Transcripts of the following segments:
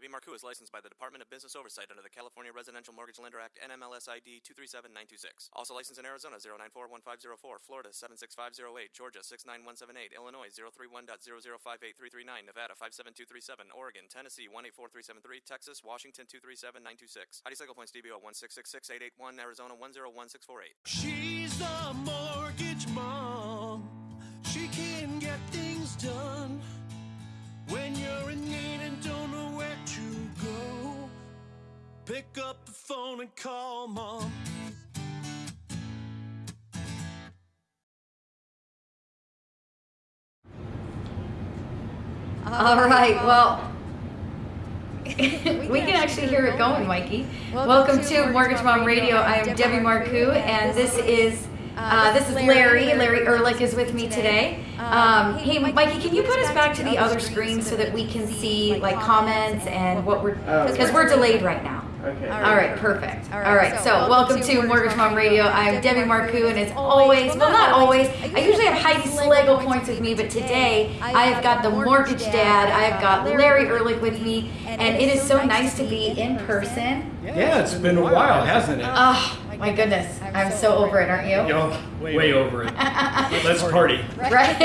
Debbie Marcoux is licensed by the Department of Business Oversight under the California Residential Mortgage Lender Act NMLS ID 237926. Also licensed in Arizona 0941504, Florida 76508, Georgia 69178, Illinois 031.0058339, Nevada 57237, Oregon, Tennessee 184373, Texas, Washington 237926. ID cycle points DBO 1666881, Arizona 101648. She's the mortgage mom. She can get things done when you're in need and don't know where. Pick up the phone and call mom. All right, well, we can actually hear it going, Mikey. Welcome to Mortgage Mom Radio. I am Debbie Marcoux, and this is uh, this is Larry. Larry Ehrlich is with me today. Um, hey, Mikey, can you put us back to the other screen so that we can see like comments and what we're because we're delayed right now. Okay. All right, perfect. All right, so welcome to Mortgage Mom Radio. I'm Debbie Marcoux, and as always, well, not always, I usually have Heidi Schlegel points with me, but today I have got the Mortgage Dad, I have got Larry Ehrlich with me, and it is so nice to be in person. Yeah, it's been a while, hasn't it? Oh, my goodness, I'm so over it, aren't you? Yo, way over it. Let's party. Right?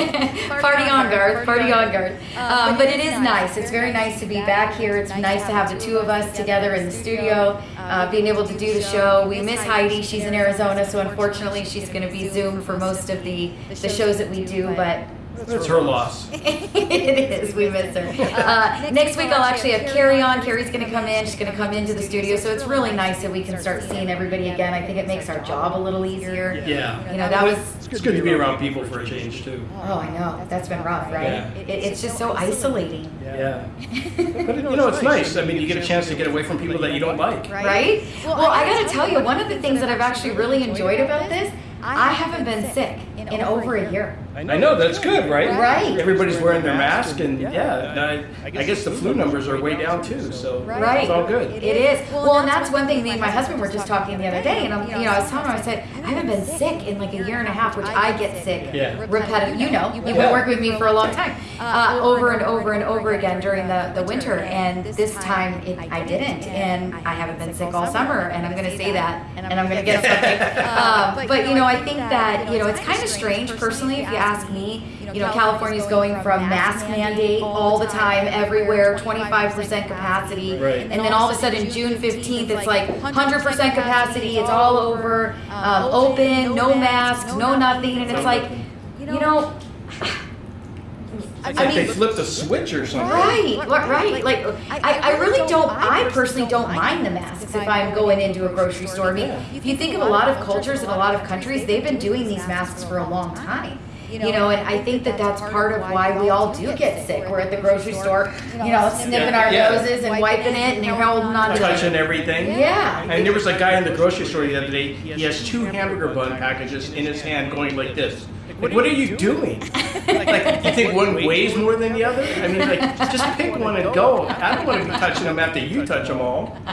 party on Garth, party on Garth. Um, but it is nice. It's very nice to be back here. It's nice to have the two of us together in the studio, uh, being able to do the show. We miss Heidi. She's in Arizona, so unfortunately she's going to be Zoom for most of the, the shows that we do, but It's her loss. it is. We miss her. Uh, next week, I'll actually have Carrie on. Carrie's going to come in. She's going to come into the studio. So it's really nice that we can start seeing everybody again. I think it makes our job a little easier. Yeah. You know, that was. It's good to be around people for a change, too. Oh, I know. That's been rough, right? Yeah. It, it's just so isolating, Yeah. But, you know, it's nice. I mean, you get a chance to get away from people that you don't like. right? Well, I got to tell you, one of the things that I've actually really enjoyed about this, I haven't been sick in over a year. I know, that's good, right? Right. Everybody's wearing their mask, and yeah, I, I guess the flu numbers are way down, too, so Right. it's all good. It is. Well, and that's one thing me and my husband were just talking the other day, and I'm, you know, I was telling him, I said, I haven't been sick in like a year and a half, which I get sick Yeah. repetitive. You know, you've been working with me for a long time, uh, over and over and over again during the, the winter, and this time it, I didn't, and I haven't been sick all summer, and I'm going to say that, and I'm going to get something. Um, but you know, I think that you know, it's kind of strange, personally, if you ask me. You know, California's going from mask mandate all the time, everywhere, 25% capacity, Right. and then all of a sudden, June 15th, it's like 100% capacity, it's all over, um, open, no masks, no nothing, and it's like, you know, It's I like they flipped a switch or something. Right, right, right. Like, I, I really don't, I personally don't mind the masks if I'm going into a grocery store. I mean, if you think of a lot of cultures in a lot of countries, they've been doing these masks for a long time. You know, and I think that that's part of why we all do get sick. We're at the grocery store, you know, sniffing our Yeah. noses and wiping it, and you're holding on to Touching everything. Yeah. And there was a guy in the grocery store the other day, he has two hamburger bun packages in his hand going like this. Like, what are you doing? Like, you think one weighs more than the other? I mean, like, just pick one and go. I don't want to be touching them after you touch them all.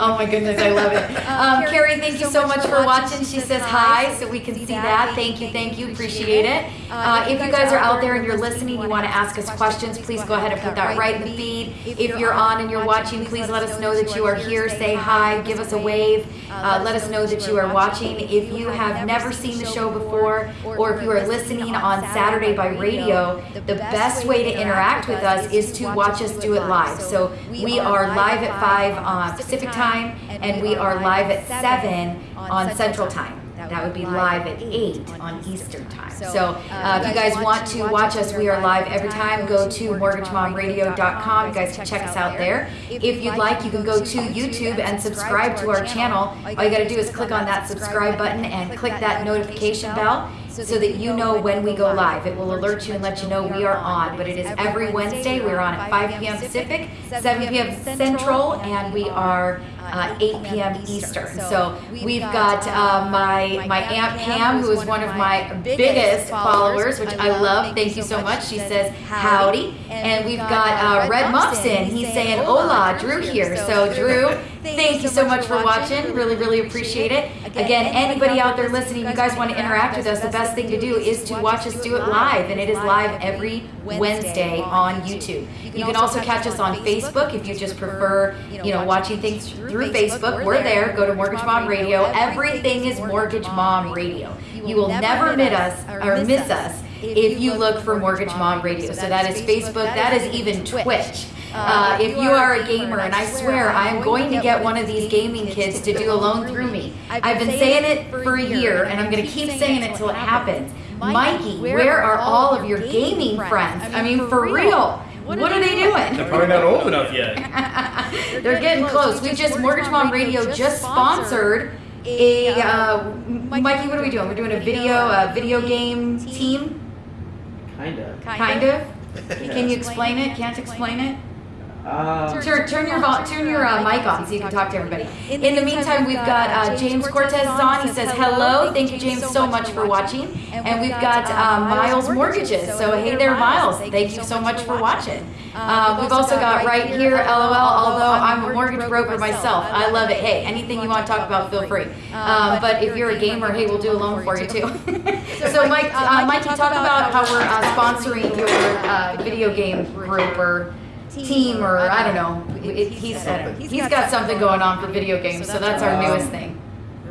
Oh my goodness, I love it. Um, Carrie, thank you so much for watching. She says hi, so we can see that. Thank you, thank you, appreciate it. Uh, if you guys are out there and you're listening, you want to ask us questions, please go ahead and put that right in the feed. If you're on and you're watching, please let us know that you are here. Say hi, give us a wave. Uh, let us know that you are watching. If you have never seen the show before, or if you are listening on Saturday by radio, the best way to interact with us is to watch us do it live. So we are live at 5 on Pacific time, and we are live at 7 on Central time. That would be live at 8 on Eastern time. So uh, if you guys want to watch us, we are live every time. Go to mortgagemomradio.com. You guys can check us out there. If you'd like, you can go to YouTube and subscribe to our channel. All you got to do is click on that subscribe button and click that notification bell so that you know when we go live. It will alert you and let you know we are on. But it is every Wednesday. We're on at 5 p.m. Pacific, 7 p.m. Central, and we are uh, 8 p.m. Eastern. So we've got uh, my my aunt Pam, who is one of my biggest followers, which I love. Thank you so much. She says howdy, and we've got uh, Red Muffin. He's saying hola, Drew here. So Drew. Thank you so much for watching. Really, really appreciate it. Again, anybody out there listening, you guys want to interact with us, the best best thing to do is to watch us do it live, and it is live every Wednesday on YouTube. You can also catch us on Facebook if you just prefer, you know, watching things through Facebook. We're there. Go to Mortgage Mom Radio. Everything is Mortgage Mom Radio. You will never miss us or miss us if you look for Mortgage Mom Radio. So that is Facebook. That is even Twitch. Uh, if you are a gamer, and I swear I am going to get one of these gaming kids to do a loan through me. I've been saying it for a year, and I'm going to keep saying it till it happens. Mikey, where are all of your gaming friends? I mean, for real. What are they doing? They're probably not old enough yet. They're getting close. We just Mortgage Mom Radio just sponsored a uh, Mikey. What are we doing? We're doing a video, a video game team, Kinda. kind of. Can you explain it? Can't explain it? Um, Turn, turn your vol- turn your uh, mic on so you can talk to everybody. In the meantime, we've got uh, James Cortez on. He says hello. Thank you, James, so much for watching. And we've got uh, Miles Mortgages. So hey there, Miles. Thank you so much for watching. Uh, we've also got right here, LOL. Although I'm a mortgage broker myself, I love it. Hey, anything you want to talk about, feel free. Um, but if you're a gamer, hey, we'll do a loan for you too. so, Mike, uh, you talk about how we're uh, sponsoring your uh, video game group or team or I don't know. It, he's he's got something going on for video games, so that's our newest thing.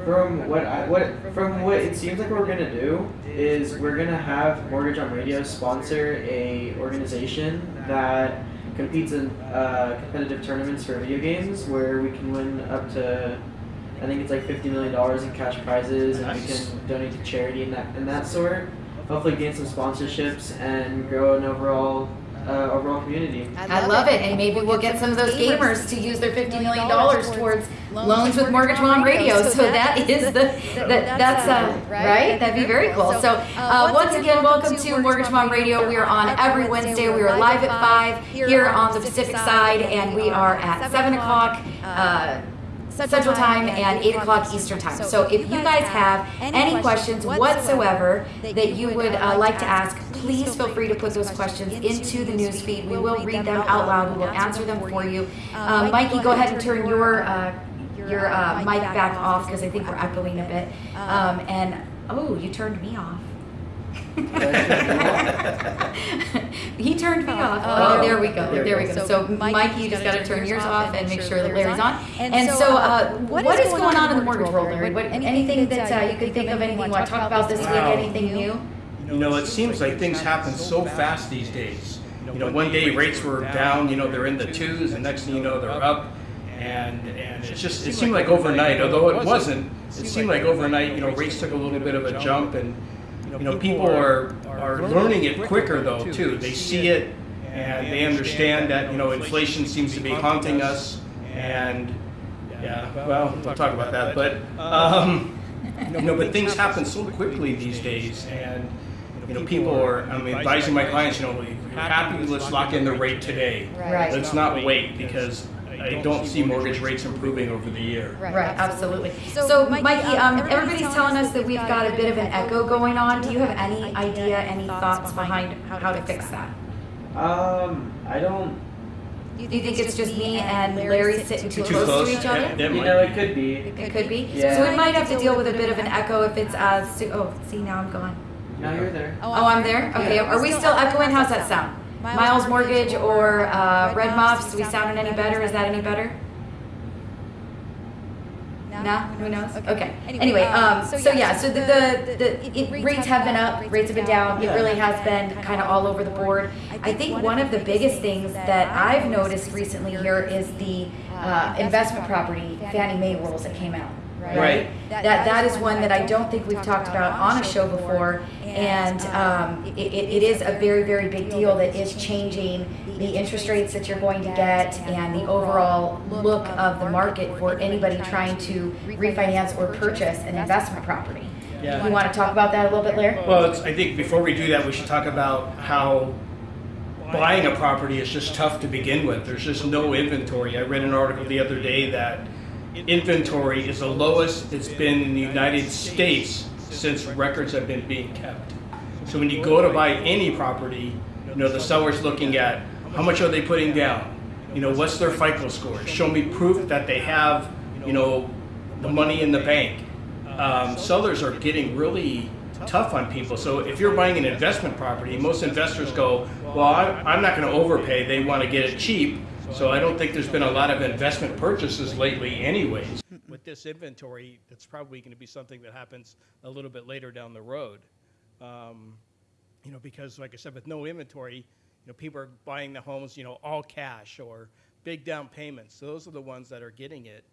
from what I, what from what it seems like what we're gonna do is we're gonna have Mortgage Mom Radio sponsor a organization that competes in uh, competitive tournaments for video games where we can win up to I think it's like fifty million dollars in cash prizes and we can donate to charity and that and that sort. Hopefully gain some sponsorships and grow an overall uh, overall community. I love it, and maybe we'll get some of those gamers to use their fifty million dollars towards loans with Mortgage Mom Radio. So that is the that that's uh, right. That'd be very cool. So uh, once again, welcome to Mortgage Mom Radio. We are on every Wednesday. We are live at five here on the Pacific side, and we are at seven o'clock. Uh, Central Time and 8 o'clock Eastern Time. So if you guys have any questions whatsoever that you would uh, like to ask, please feel free to put those questions into the news feed. We will read them out loud. We will answer them for you. Uh, Mikey, go ahead and turn your uh, your uh, mic back off because I think we're echoing a bit. Um, and oh, you turned me off. He turned me off. Oh, there we go. There we go. So, Mikey, you just got to turn yours off and make sure that Larry's on. And so, uh, what is going on in the mortgage world, Larry? What, anything that uh, you could think of? Anything you want to talk about this week? Wow. Anything new? You know, it seems like things happen so fast these days. You know, one day rates were down, you know, they're in the twos, and next thing you know, they're up. And, and it's just, it seemed like overnight, although it wasn't, it seemed like overnight, you know, rates took a little bit of a jump and, you know, people are, are learning it quicker though, too. They see it and they understand that, you know, inflation seems to be haunting us and, yeah, well, we'll talk about that, but, um, you know, but things happen so quickly these days, and you know, people are. I'm advising my clients, you know, if you're happy, let's lock in the rate today. Right. Let's not wait because I don't see mortgage rates improving over the year. Right, right absolutely. So, so Mikey, um, everybody's telling us that we've got a bit of an echo going on. Do you have any idea, any thoughts behind how to fix that? Um, I don't. Do you think it's just me and Larry sitting too Too close close? to each other? That- that You know, it could be. It could be. Yeah. So we might have to deal with a bit of an echo if it's uh. Oh, see now I'm gone. No, you're there. Oh, I'm there. Okay. Are we still echoing? How's that sound? Miles Mortgage or uh, Red Muffs? Do we sound any better? Is that any better? No, who knows? Okay. Anyway, um, so yeah, so the, the, the it, rates have been up, rates have been down. It really has been kind of all over the board. I think one of the biggest things that I've noticed recently here is the uh, investment property Fannie Mae rules that came out. Right. That that is one that I don't think we've talked about on a show before, and um, it, it it is a very very big deal that is changing the interest rates that you're going to get and the overall look of the market for anybody trying to refinance or purchase an investment property. Yeah. You want to talk about that a little bit, Larry? Well, it's, I think before we do that, we should talk about how buying a property is just tough to begin with. There's just no inventory. I read an article the other day that inventory is the lowest it's been in the United States since records have been being kept. So when you go to buy any property, you know, the seller's looking at how much are they putting down? You know, what's their FICO score? Show me proof that they have, you know, the money in the bank. Um, sellers are getting really tough on people. So if you're buying an investment property, most investors go, well, I'm not going to overpay. They want to get it cheap. So I don't think there's been a lot of investment purchases lately, anyways. With this inventory, that's probably going to be something that happens a little bit later down the road. Um, you know, because like I said, with no inventory, you know, people are buying the homes, you know, all cash or big down payments. So Those are the ones that are getting it,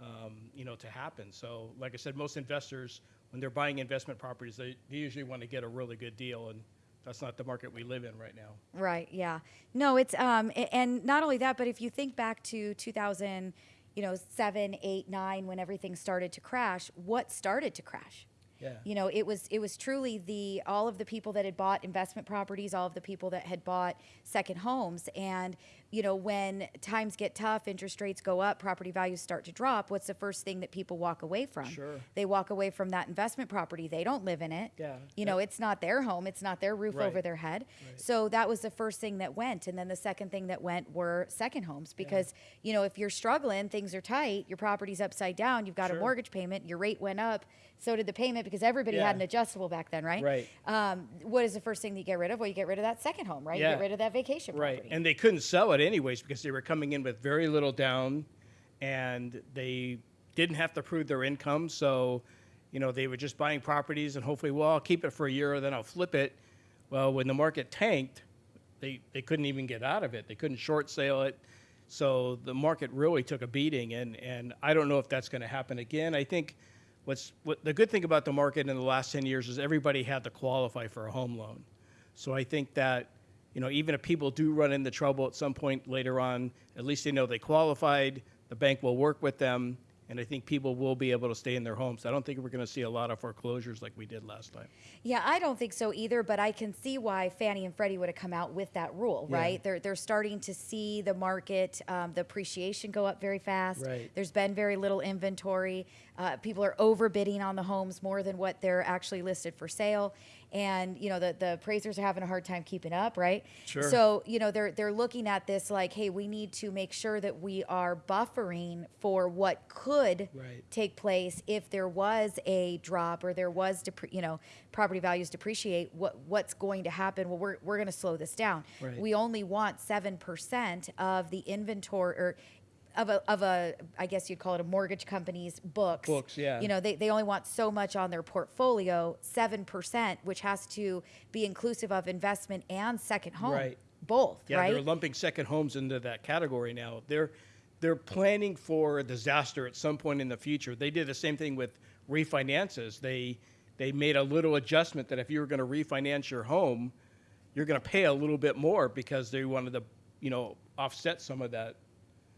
um, you know, to happen. So, like I said, most investors, when they're buying investment properties, they, they usually want to get a really good deal, and that's not the market we live in right now. Right. Yeah. No, it's um, and not only that, but if you think back to 2000, you know, seven, eight, nine, when everything started to crash, what started to crash? Yeah. You know, it was it was truly the all of the people that had bought investment properties, all of the people that had bought second homes, and you know, when times get tough, interest rates go up, property values start to drop. What's the first thing that people walk away from? Sure. They walk away from that investment property. They don't live in it. Yeah. You know, it's not their home. It's not their roof Right. over their head. Right. So that was the first thing that went. And then the second thing that went were second homes because, you know, if you're struggling, things are tight, your property's upside down, you've got a mortgage payment, your rate went up, so did the payment because everybody had an adjustable back then, right? Right. Um, what is the first thing that you get rid of? Well, you get rid of that second home, right? You Yeah. get rid of that vacation property. Right, and they couldn't sell it anyways because they were coming in with very little down, and they didn't have to prove their income. So, you know, they were just buying properties and hopefully, well, I'll keep it for a year, then I'll flip it. Well, when the market tanked, they they couldn't even get out of it. They couldn't short sale it. So the market really took a beating, and and I don't know if that's going to happen again. I think. What's what the good thing about the market in the last 10 years is everybody had to qualify for a home loan. So I think that, you know, even if people do run into trouble at some point later on, at least they know they qualified, the bank will work with them, and I think people will be able to stay in their homes. I don't think we're going to see a lot of foreclosures like we did last time. Yeah, I don't think so either, but I can see why Fannie and Freddie would have come out with that rule, Yeah. right? They're they're starting to see the market, um, the appreciation go up very fast. Right. There's been very little inventory. Uh, people are overbidding on the homes more than what they're actually listed for sale, and you know the the appraisers are having a hard time keeping up, right? Sure. So you know they're they're looking at this like, hey, we need to make sure that we are buffering for what could Right. take place if there was a drop or there was depre- you know property values depreciate what what's going to happen well we're, we're going to slow this down Right. we only want 7% of the inventory or of a, of a i guess you'd call it a mortgage company's books Books, yeah. you know they, they only want so much on their portfolio 7% which has to be inclusive of investment and second home Right. both Yeah, right they're lumping second homes into that category now. They're they're planning for a disaster at some point in the future. They did the same thing with refinances. They they made a little adjustment that if you were going to refinance your home, you're going to pay a little bit more because they wanted to, you know, offset some of that.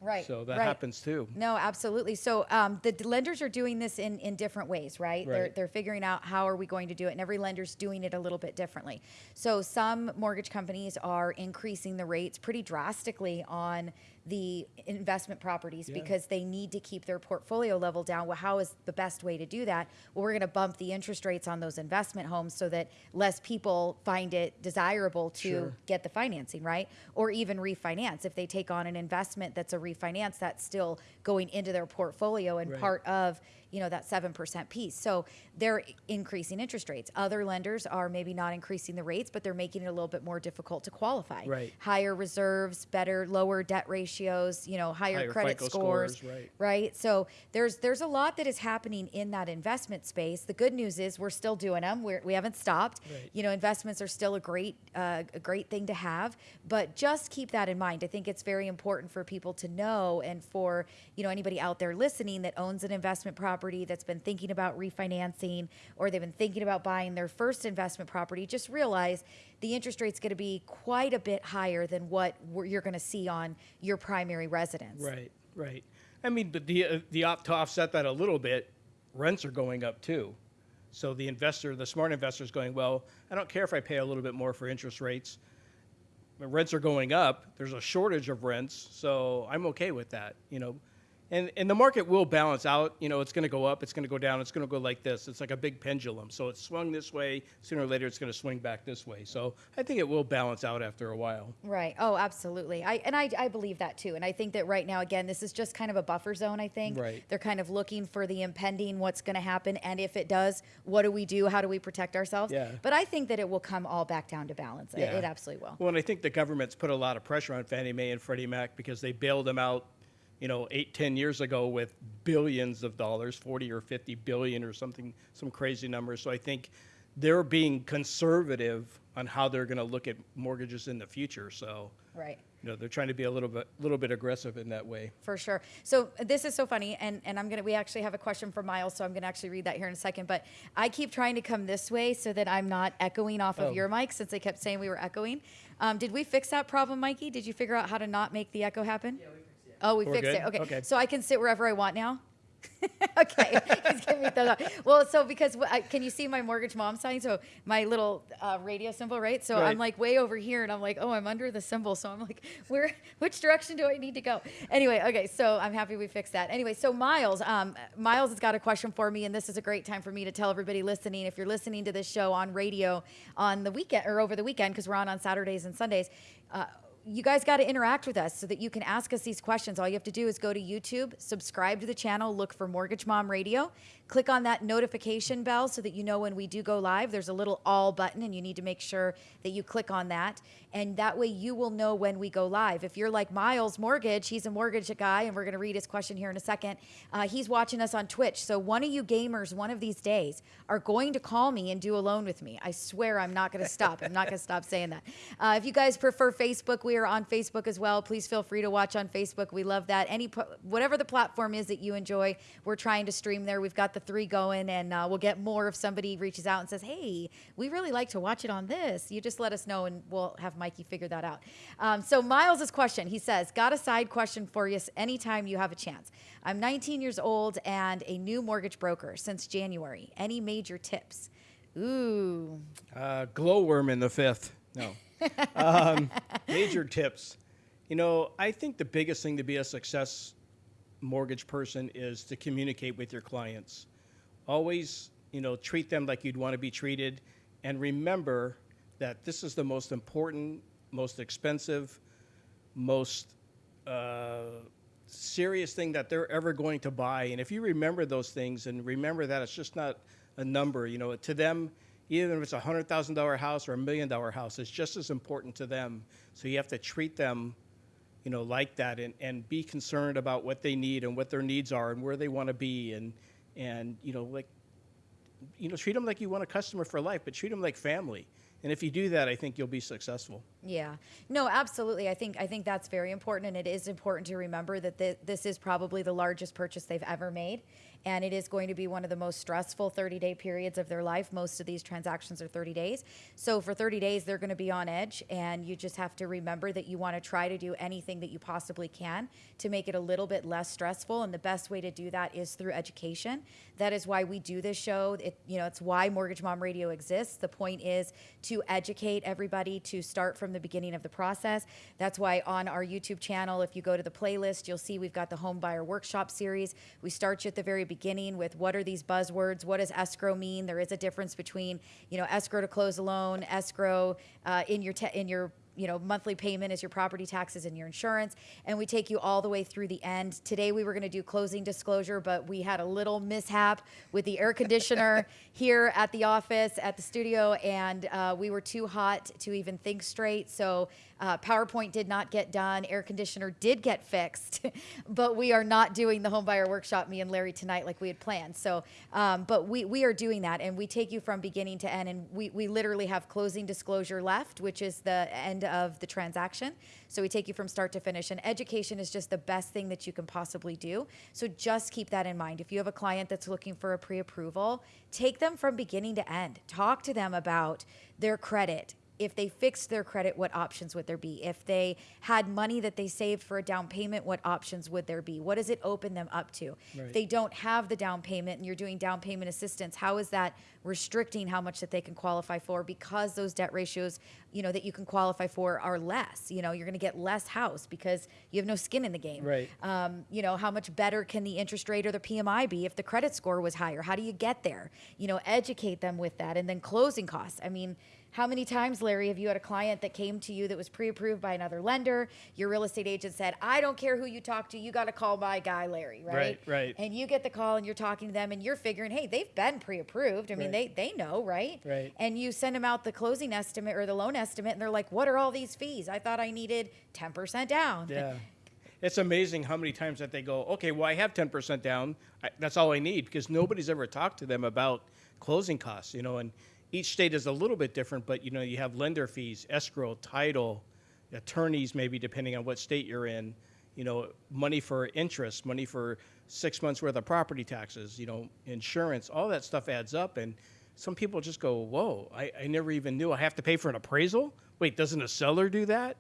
Right So that right. happens too. No, absolutely. So um, the d- lenders are doing this in, in different ways, right? They're, Right. they're figuring out how are we going to do it, and every lender's doing it a little bit differently. So some mortgage companies are increasing the rates pretty drastically on the investment properties Yeah. because they need to keep their portfolio level down. Well, how is the best way to do that? Well, we're going to bump the interest rates on those investment homes so that less people find it desirable to Sure. get the financing, right? Or even refinance. If they take on an investment that's a refinance, that's still going into their portfolio and Right. part of, you know, that 7% piece. So they're increasing interest rates. Other lenders are maybe not increasing the rates, but they're making it a little bit more difficult to qualify. Right. Higher reserves, better, lower debt ratios, you know, higher, Higher credit scores. scores, right. Right. So there's there's a lot that is happening in that investment space. The good news is we're still doing them. We're, we haven't stopped. Right. You know, investments are still a great uh, a great thing to have, but just keep that in mind. I think it's very important for people to know, and for you know anybody out there listening that owns an investment property that's been thinking about refinancing or they've been thinking about buying their first investment property. Just realize the interest rate's going to be quite a bit higher than what you're going to see on your primary residence. Right, right. I mean, but the uh, the op- to offset that a little bit, rents are going up too. So the investor, the smart investor, is going, well, I don't care if I pay a little bit more for interest rates. Rents are going up. There's a shortage of rents, so I'm okay with that. You know, And, and the market will balance out. You know, it's going to go up, it's going to go down, it's going to go like this. It's like a big pendulum. So it's swung this way. Sooner or later, it's going to swing back this way. So I think it will balance out after a while. Right. Oh, absolutely. I and I, I believe that too. And I think that right now, again, this is just kind of a buffer zone. I think Right. they're kind of looking for the impending, what's going to happen, and if it does, what do we do? How do we protect ourselves? Yeah. But I think that it will come all back down to balance. It- It, absolutely will. Well, and I think the government's put a lot of pressure on Fannie Mae and Freddie Mac because they bailed them out, you know, eight, ten years ago with billions of dollars, 40 or 50 billion or something, some crazy numbers. So I think they're being conservative on how they're going to look at mortgages in the future. So, Right. you know, they're trying to be a little bit, a little bit aggressive in that way. For sure. So this is so funny, and, and I'm gonna. We actually have a question from Miles, so I'm gonna actually read that here in a second. But I keep trying to come this way so that I'm not echoing off of Oh. your mic, since they kept saying we were echoing. Um, did we fix that problem, Mikey? Did you figure out how to not make the echo happen? Yeah, we fixed it. Oh, we We're fixed good? it. Okay. Okay. So I can sit wherever I want now. okay, he's giving me thumbs up. Well, so because I, can you see my mortgage mom sign? So my little uh, radio symbol, right? So I'm like way over here, and I'm like, oh, I'm under the symbol. So I'm like, where? Which direction do I need to go? Anyway, okay. So I'm happy we fixed that. Anyway, so Miles, um, Miles has got a question for me, and this is a great time for me to tell everybody listening. If you're listening to this show on radio on the weekend or over the weekend, because we're on on Saturdays and Sundays. Uh, you guys got to interact with us so that you can ask us these questions. All you have to do is go to YouTube, subscribe to the channel, look for Mortgage Mom Radio, click on that notification bell so that you know when we do go live. There's a little all button, and you need to make sure that you click on that. And that way you will know when we go live. If you're like Miles Mortgage, he's a mortgage guy, and we're going to read his question here in a second. Uh, he's watching us on Twitch. So one of you gamers, one of these days, are going to call me and do a loan with me. I swear I'm not going to stop. I'm not going to stop saying that. Uh, if you guys prefer Facebook, we are on Facebook as well. Please feel free to watch on Facebook. We love that. Any whatever the platform is that you enjoy, we're trying to stream there. We've got the three going, and uh, we'll get more if somebody reaches out and says, "Hey, we really like to watch it on this." You just let us know, and we'll have Mikey figure that out. Um, so Miles's question, he says, "Got a side question for you. Anytime you have a chance. I'm 19 years old and a new mortgage broker since January. Any major tips?" Ooh, Uh, glowworm in the fifth. No. um, major tips. You know, I think the biggest thing to be a success mortgage person is to communicate with your clients. Always, you know, treat them like you'd want to be treated. And remember that this is the most important, most expensive, most uh, serious thing that they're ever going to buy. And if you remember those things and remember that it's just not a number, you know, to them, even if it's a hundred thousand dollar house or a million dollar house, it's just as important to them. So you have to treat them, you know, like that and, and be concerned about what they need and what their needs are and where they want to be and and you know like you know treat them like you want a customer for life, but treat them like family. And if you do that, I think you'll be successful. Yeah. No, absolutely. I think I think that's very important, and it is important to remember that thi- this is probably the largest purchase they've ever made, and it is going to be one of the most stressful 30-day periods of their life. Most of these transactions are 30 days, so for 30 days they're going to be on edge, and you just have to remember that you want to try to do anything that you possibly can to make it a little bit less stressful, and the best way to do that is through education. That is why we do this show. It, you know, it's why Mortgage Mom Radio exists. The point is to educate everybody to start from the beginning of the process. That's why on our YouTube channel, if you go to the playlist, you'll see we've got the Home Buyer Workshop series. We start you at the very beginning with what are these buzzwords? What does escrow mean? There is a difference between, you know, escrow to close a loan, escrow uh, in your in your you know monthly payment is your property taxes and your insurance and we take you all the way through the end. Today we were going to do closing disclosure but we had a little mishap with the air conditioner here at the office at the studio and uh, we were too hot to even think straight. So uh, powerpoint did not get done. Air conditioner did get fixed. But we are not doing the home buyer workshop me and larry tonight like we had planned. So um, but we, we are doing that and we take you from beginning to end and we, we literally have closing disclosure left which is the end of the transaction. So we take you from start to finish and education is just the best thing that you can possibly do. So just keep that in mind. If you have a client that's looking for a pre-approval take them from beginning to end. Talk to them about their credit if they fixed their credit, what options would there be? If they had money that they saved for a down payment, what options would there be? What does it open them up to? If they don't have the down payment and you're doing down payment assistance, how is that restricting how much that they can qualify for because those debt ratios, you know, that you can qualify for are less? You know, you're going to get less house because you have no skin in the game. Right. Um, you know, how much better can the interest rate or the PMI be if the credit score was higher? How do you get there? You know, educate them with that. And then closing costs. I mean, how many times, Larry, have you had a client that came to you that was pre approved by another lender? Your real estate agent said, I don't care who you talk to, you got to call my guy, Larry, right? Right, right. And you get the call and you're talking to them and you're figuring, hey, they've been pre approved. I mean, Right. they, they know, right? Right. And you send them out the closing estimate or the loan estimate and they're like, what are all these fees? I thought I needed 10% down. Yeah. It's amazing how many times that they go, okay, well, I have 10% down. I, that's all I need because nobody's ever talked to them about closing costs, you know, and each state is a little bit different, but, you know, you have lender fees, escrow, title, attorneys, maybe depending on what state you're in, you know, money for interest, money for six months worth of property taxes, you know, insurance, all that stuff adds up. And some people just go, whoa, I, I never even knew I have to pay for an appraisal. Wait, doesn't a seller do that?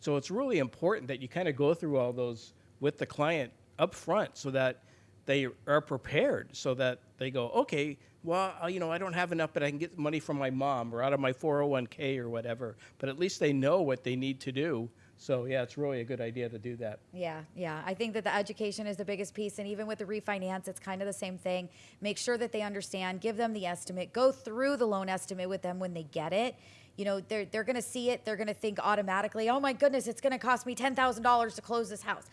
So it's really important that you kind of go through all those with the client up front so that they are prepared so that they go, okay, well, uh, you know, I don't have enough, but I can get money from my mom or out of my 401k or whatever. But at least they know what they need to do. So yeah, it's really a good idea to do that. Yeah, yeah. I think that the education is the biggest piece. And even with the refinance, it's kind of the same thing. Make sure that they understand, give them the estimate, go through the loan estimate with them when they get it. You know, they're, they're going to see it. They're going to think automatically, oh my goodness, it's going to cost me $10,000 to close this house.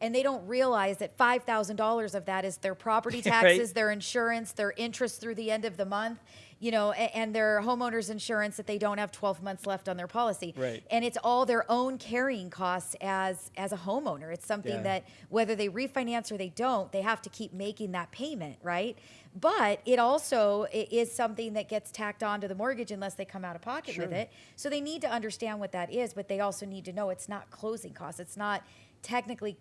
And they don't realize that $5,000 of that is their property Right. taxes, their insurance, their interest through the end of the month, you know, a- and their homeowner's insurance that they don't have 12 months left on their policy. Right. And it's all their own carrying costs as as a homeowner. It's something Yeah. that whether they refinance or they don't, they have to keep making that payment, right? But it also is something that gets tacked onto the mortgage unless they come out of pocket with Sure. it. So they need to understand what that is, but they also need to know it's not closing costs. It's not technically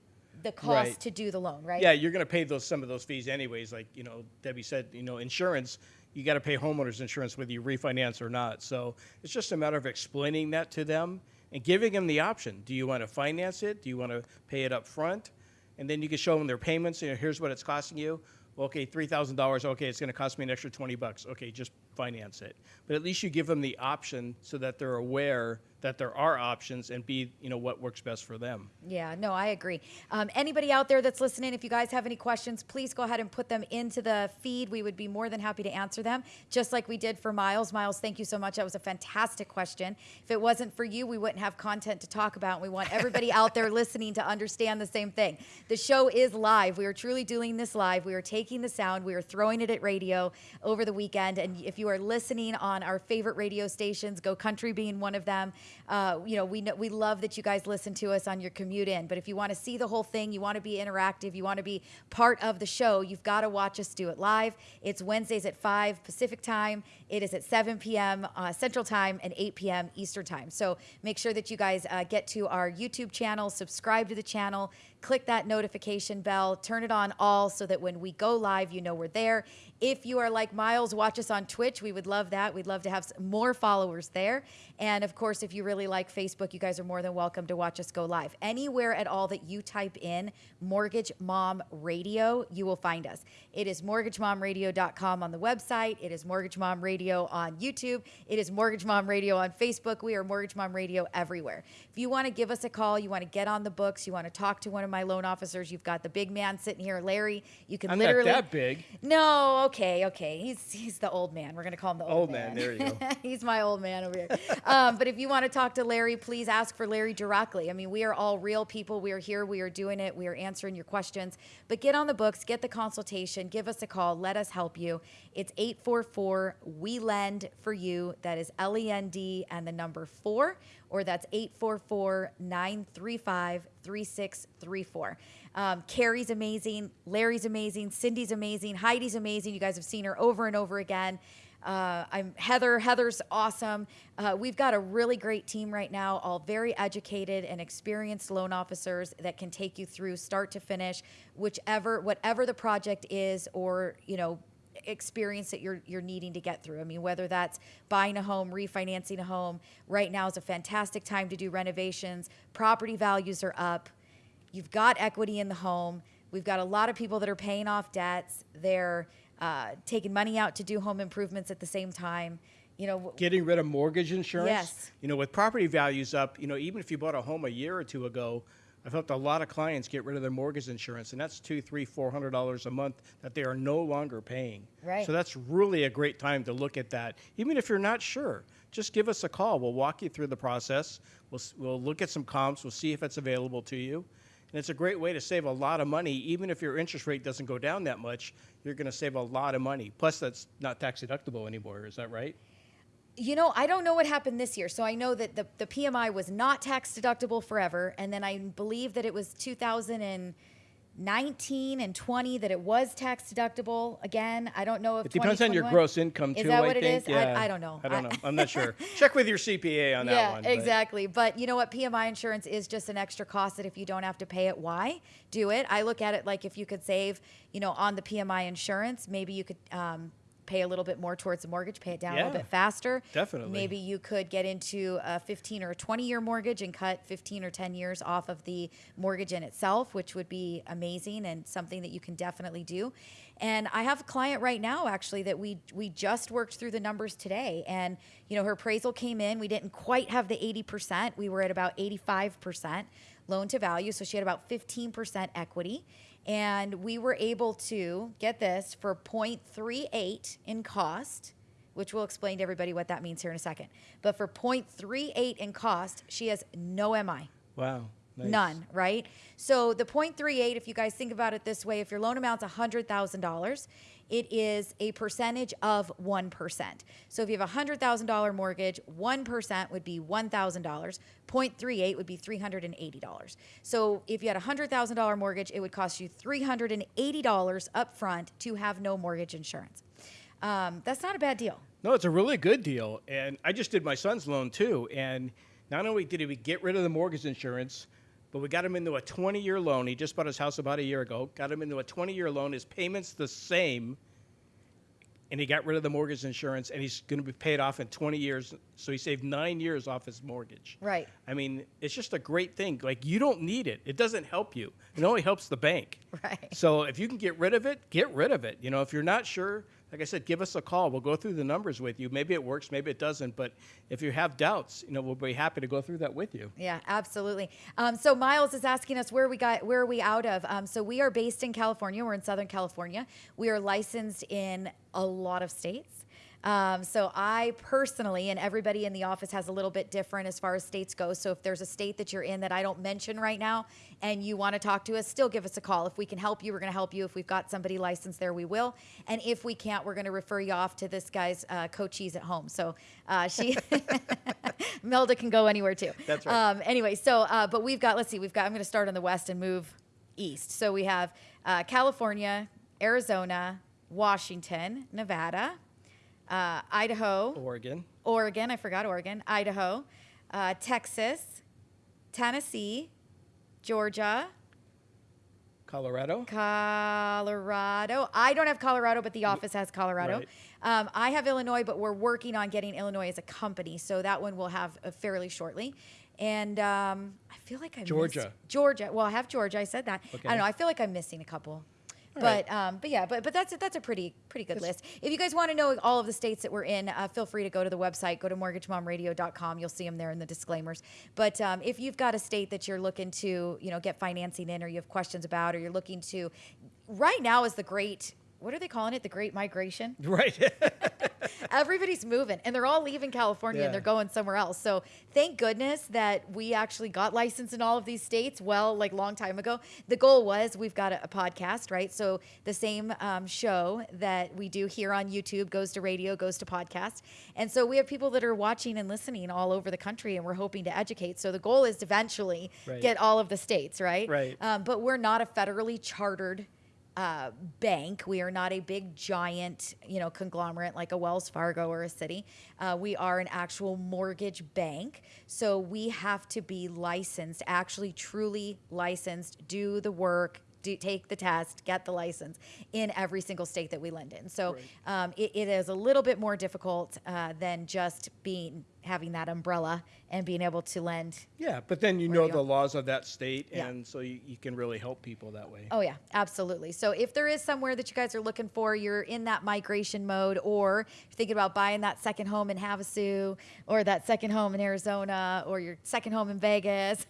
the cost Right. to do the loan, right? Yeah, you're going to pay those some of those fees anyways. Like you know, Debbie said, you know, insurance. You got to pay homeowners insurance whether you refinance or not. So it's just a matter of explaining that to them and giving them the option. Do you want to finance it? Do you want to pay it up front? And then you can show them their payments. You know, here's what it's costing you. Well, okay, three thousand dollars. Okay, it's going to cost me an extra twenty bucks. Okay, just finance it. But at least you give them the option so that they're aware that there are options and be you know what works best for them. Yeah, no, I agree. Um, anybody out there that's listening, if you guys have any questions, please go ahead and put them into the feed. We would be more than happy to answer them, just like we did for Miles. Miles, thank you so much. That was a fantastic question. If it wasn't for you, we wouldn't have content to talk about. And we want everybody out there listening to understand the same thing. The show is live. We are truly doing this live. We are taking the sound, we are throwing it at radio over the weekend. And if you are listening on our favorite radio stations, Go Country being one of them, uh, you know, we know, we love that you guys listen to us on your commute in. But if you want to see the whole thing, you want to be interactive, you want to be part of the show, you've got to watch us do it live. It's Wednesdays at 5 Pacific time. It is at 7 p.m. Uh, Central time and 8 p.m. Eastern time. So make sure that you guys uh, get to our YouTube channel, subscribe to the channel, click that notification bell, turn it on all so that when we go live, you know we're there. If you are like Miles, watch us on Twitch. We would love that. We'd love to have more followers there. And of course, if you really like Facebook, you guys are more than welcome to watch us go live. Anywhere at all that you type in Mortgage Mom Radio, you will find us. It is mortgagemomradio.com on the website. It is Mortgage Mom Radio on YouTube. It is Mortgage Mom Radio on Facebook. We are Mortgage Mom Radio everywhere. If you want to give us a call, you want to get on the books, you want to talk to one of my loan officers, you've got the big man sitting here, Larry. You can I'm not that big. no, okay, okay. He's he's the old man. We're gonna call him the old, Old man, there you go. he's my old man over here. Um, but if you want to talk to Larry, please ask for Larry directly. I mean, we are all real people. We are here. We are doing it. We are answering your questions. But get on the books, get the consultation, give us a call. Let us help you. It's 844 We Lend for You. That is L E N D and the number four, or that's 844 935 3634. Um, Carrie's amazing. Larry's amazing. Cindy's amazing. Heidi's amazing. You guys have seen her over and over again. Uh, I'm Heather. Heather's awesome. Uh, we've got a really great team right now, all very educated and experienced loan officers that can take you through start to finish, whichever, whatever the project is, or you know, experience that you're you're needing to get through. I mean, whether that's buying a home, refinancing a home, right now is a fantastic time to do renovations. Property values are up. You've got equity in the home. We've got a lot of people that are paying off debts. They're uh, taking money out to do home improvements at the same time. You know, Getting rid of mortgage insurance. Yes. You know, with property values up, you know, even if you bought a home a year or two ago, I've helped a lot of clients get rid of their mortgage insurance, and that's two, three, four hundred dollars a month that they are no longer paying. Right. So that's really a great time to look at that. Even if you're not sure, just give us a call. We'll walk you through the process. We'll we'll look at some comps. We'll see if it's available to you. And it's a great way to save a lot of money. Even if your interest rate doesn't go down that much, you're going to save a lot of money. Plus, that's not tax deductible anymore. Is that right? You know, I don't know what happened this year. So I know that the, the PMI was not tax deductible forever. And then I believe that it was 2019 and 20 that it was tax deductible again. I don't know if It depends on your gross income too. Is that I what it think. is? I- Yeah. I don't know. I don't know. I'm not sure. Check with your CPA on that yeah, one. but- exactly. But you know what? PMI insurance is just an extra cost that if you don't have to pay it, why do it? I look at it like if you could save, you know, on the PMI insurance, maybe you could um, pay a little bit more towards the mortgage, pay it down a Yeah, little bit faster. definitely. Maybe you could get into a 15 or 20 year mortgage and cut 15 or 10 years off of the mortgage in itself, which would be amazing and something that you can definitely do. And I have a client right now actually that we we just worked through the numbers today and you know her appraisal came in, we didn't quite have the 80%, we were at about 85% loan to value, so she had about 15% equity and we were able to get this for 0.38 in cost which we'll explain to everybody what that means here in a second. But for 0.38 in cost, she has no MI. Wow. Nice. None, right? So the 0.38, if you guys think about it this way, if your loan amount's $100,000, it is a percentage of 1%. So if you have a $100,000 mortgage, 1% would be $1,000. 0.38 would be $380. So if you had a $100,000 mortgage, it would cost you $380 up front to have no mortgage insurance. Um, that's not a bad deal. No, it's a really good deal. And I just did my son's loan too. And not only did we get rid of the mortgage insurance, but we got him into a 20 year loan. He just bought his house about a year ago. Got him into a 20 year loan. His payment's the same. And he got rid of the mortgage insurance and he's going to be paid off in 20 years. So he saved nine years off his mortgage. Right. I mean, it's just a great thing. Like, you don't need it, it doesn't help you, it only helps the bank. Right. So if you can get rid of it, get rid of it. You know, if you're not sure, like I said, give us a call. We'll go through the numbers with you. Maybe it works, maybe it doesn't. But if you have doubts, you know, we'll be happy to go through that with you. Yeah, absolutely. Um, so Miles is asking us where we got where are we out of. Um, so we are based in California. We're in Southern California. We are licensed in a lot of states. Um, so I personally, and everybody in the office has a little bit different as far as states go. So if there's a state that you're in that I don't mention right now, and you want to talk to us, still give us a call. If we can help you, we're going to help you. If we've got somebody licensed there, we will. And if we can't, we're going to refer you off to this guy's uh, coachees at home. So uh, she, Melda can go anywhere too. That's right. Um, anyway, so uh, but we've got. Let's see. We've got. I'm going to start on the west and move east. So we have uh, California, Arizona, Washington, Nevada, uh, Idaho, Oregon, Oregon. I forgot Oregon. Idaho, uh, Texas, Tennessee, Georgia, Colorado. Colorado. I don't have Colorado, but the office has Colorado. Right. Um, I have Illinois, but we're working on getting Illinois as a company, so that one we'll have uh, fairly shortly. And um, I feel like I missed- Georgia. Georgia. Well, I have Georgia. I said that. Okay. I don't know. I feel like I'm missing a couple. But right. um, but yeah, but but that's a, that's a pretty pretty good list. If you guys want to know all of the states that we're in, uh, feel free to go to the website. Go to mortgagemomradio.com. You'll see them there in the disclaimers. But um, if you've got a state that you're looking to you know get financing in, or you have questions about, or you're looking to, right now is the great. What are they calling it? The Great Migration. Right. Everybody's moving and they're all leaving California Yeah. and they're going somewhere else. So thank goodness that we actually got licensed in all of these states. Well, like long time ago, the goal was we've got a, a podcast, right? So the same um, show that we do here on YouTube goes to radio, goes to podcast, and so we have people that are watching and listening all over the country, and we're hoping to educate. So the goal is to eventually Right. get all of the states, right? Right. Um, but we're not a federally chartered uh, bank. We are not a big giant, you know, conglomerate like a Wells Fargo or a Citi. Uh, we are an actual mortgage bank, so we have to be licensed, actually truly licensed, do the work. do, take the test, get the license in every single state that we lend in. So um, it, it is a little bit more difficult uh, than just being having that umbrella and being able to lend. Yeah, but then you know you the laws of that state, Yeah. and so you, you can really help people that way. Oh yeah, absolutely. So if there is somewhere that you guys are looking for, you're in that migration mode, or you're thinking about buying that second home in Havasu, or that second home in Arizona, or your second home in Vegas,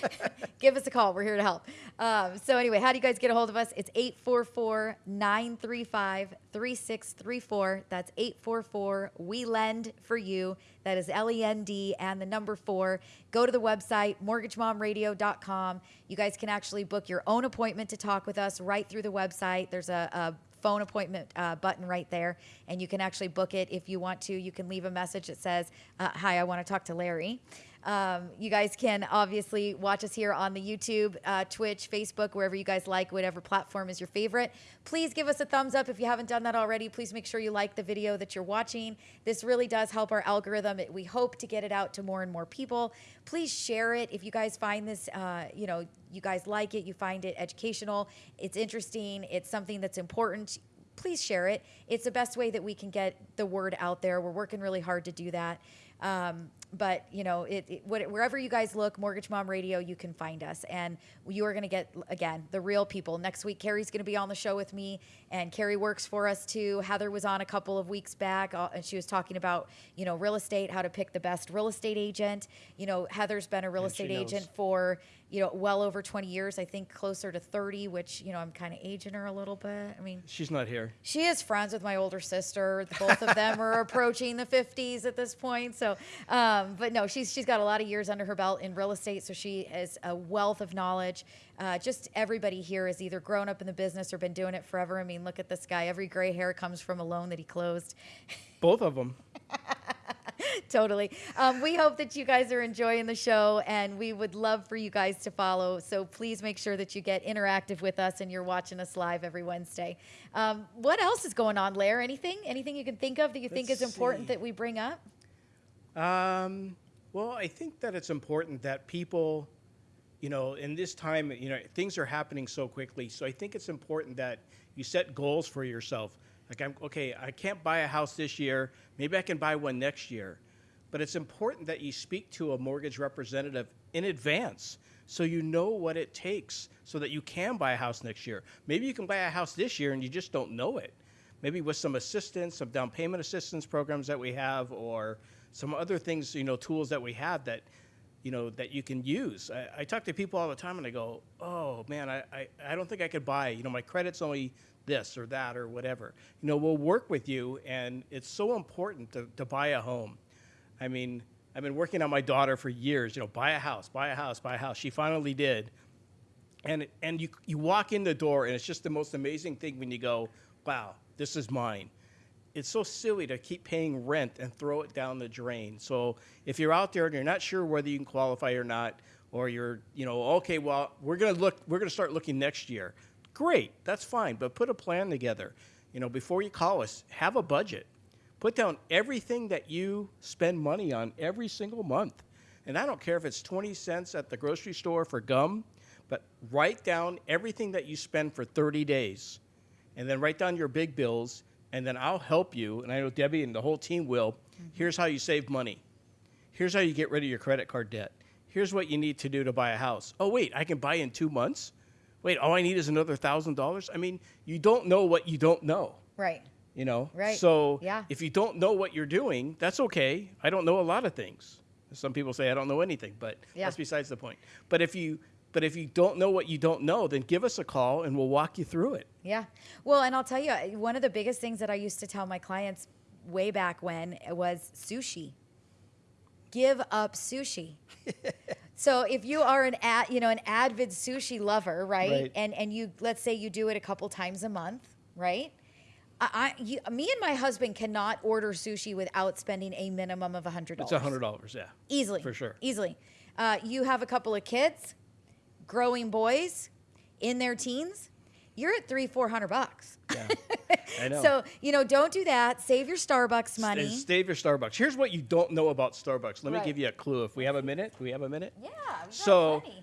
give us a call. We're here to help. Um, so anyway, how do you guys get a hold of us? It's 844-935-3634. That's 844 We Lend for You. That is L E N D and the number four. Go to the website, mortgagemomradio.com. You guys can actually book your own appointment to talk with us right through the website. There's a, a phone appointment uh, button right there, and you can actually book it if you want to. You can leave a message that says, uh, Hi, I want to talk to Larry. Um, you guys can obviously watch us here on the YouTube, uh, Twitch, Facebook, wherever you guys like, whatever platform is your favorite. Please give us a thumbs up if you haven't done that already. Please make sure you like the video that you're watching. This really does help our algorithm. It, we hope to get it out to more and more people. Please share it if you guys find this, uh, you know, you guys like it, you find it educational, it's interesting, it's something that's important please share it. It's the best way that we can get the word out there. We're working really hard to do that. Um, but you know, it, it, what- wherever you guys look, Mortgage Mom Radio, you can find us, and you are going to get again the real people. Next week, Carrie's going to be on the show with me, and Carrie works for us too. Heather was on a couple of weeks back, uh, and she was talking about you know real estate, how to pick the best real estate agent. You know, Heather's been a real And estate agent for you know well over 20 years. I think closer to 30, which you know I'm kind of aging her a little bit. I mean, She's not here. she is friends with my older sister. Both of them are approaching the 50s at this point. So, um, but no, she's she's got a lot of years under her belt in real estate, so she has a wealth of knowledge. Uh, just everybody here has either grown up in the business or been doing it forever. I mean, look at this guy. Every gray hair comes from a loan that he closed. Both of them. totally. Um, we hope that you guys are enjoying the show, and we would love for you guys to follow. So please make sure that you get interactive with us and you're watching us live every Wednesday. Um, what else is going on, Larry? Anything? Anything you can think of that you think is important see. that we bring up? Um, well, I think that it's important that people, you know, in this time, you know, things are happening so quickly. So I think it's important that you set goals for yourself. Like, I'm okay. I can't buy a house this year. Maybe I can buy one next year. But it's important that you speak to a mortgage representative in advance so you know what it takes so that you can buy a house next year. Maybe you can buy a house this year and you just don't know it. Maybe with some assistance, some down payment assistance programs that we have, or some other things, you know, tools that we have that, you know, that you can use. I, I talk to people all the time and I go, oh man, I, I, I don't think I could buy, you know, my credit's only this or that or whatever. You know, we'll work with you and it's so important to, to buy a home. I mean, I've been working on my daughter for years, you know, buy a house, buy a house, buy a house. She finally did. And, and you, you walk in the door and it's just the most amazing thing when you go, wow, this is mine. It's so silly to keep paying rent and throw it down the drain. So if you're out there and you're not sure whether you can qualify or not, or you're, you know, okay, well, we're gonna look, we're gonna start looking next year. Great, that's fine, but put a plan together. You know, before you call us, have a budget. Put down everything that you spend money on every single month. And I don't care if it's 20 cents at the grocery store for gum, but write down everything that you spend for 30 days. And then write down your big bills, and then I'll help you. And I know Debbie and the whole team will. Mm-hmm. Here's how you save money. Here's how you get rid of your credit card debt. Here's what you need to do to buy a house. Oh, wait, I can buy in two months? Wait, all I need is another $1,000? I mean, you don't know what you don't know Right. you know Right. so Yeah. if you don't know what you're doing that's okay i don't know a lot of things some people say i don't know anything but Yeah. that's besides the point but if you but if you don't know what you don't know then give us a call and we'll walk you through it Yeah. Well, and I'll tell you, one of the biggest things that I used to tell my clients way back when was sushi. Give up sushi. so if you are an ad, you know, an avid sushi lover, right? Right. And and you let's say you do it a couple times a month, right? I, I you, me and my husband cannot order sushi without spending a minimum of a hundred it's dollars. a hundred dollars yeah Easily. For sure. Easily. Uh, you have a couple of kids, growing boys in their teens, you're at three, four hundred bucks. yeah i know So, you know, don't do that. Save your Starbucks money. S- Save your Starbucks. Here's what you don't know about Starbucks. Let me give you a clue. If we have a minute, do we have a minute? yeah. So- plenty.